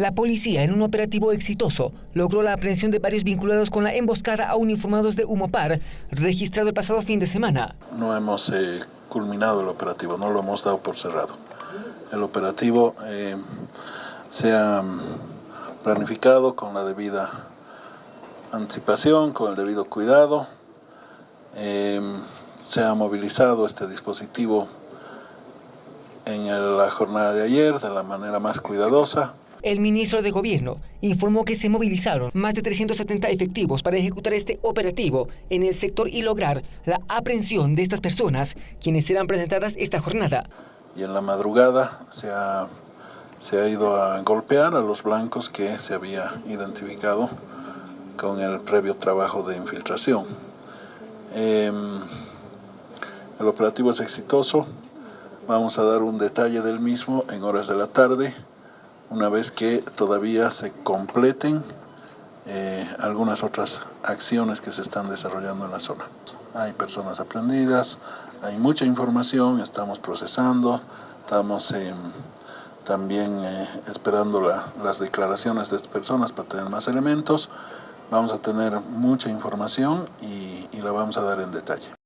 La policía, en un operativo exitoso, logró la aprehensión de varios vinculados con la emboscada a uniformados de Humopar, registrado el pasado fin de semana. No hemos eh, culminado el operativo, no lo hemos dado por cerrado. El operativo eh, se ha mm, planificado con la debida anticipación, con el debido cuidado. Eh, se ha movilizado este dispositivo en la jornada de ayer de la manera más cuidadosa. El ministro de Gobierno informó que se movilizaron más de 370 efectivos para ejecutar este operativo en el sector y lograr la aprehensión de estas personas, quienes serán presentadas esta jornada. Y en la madrugada se ha, ido a golpear a los blancos que se había identificado con el previo trabajo de infiltración. Em, el operativo es exitoso, vamos a dar un detalle del mismo en horas de la tarde una vez que todavía se completen eh, algunas otras acciones que se están desarrollando en la zona. Hay personas aprendidas, hay mucha información, estamos procesando, estamos también eh, esperando las declaraciones de estas personas para tener más elementos. Vamos a tener mucha información y la vamos a dar en detalle.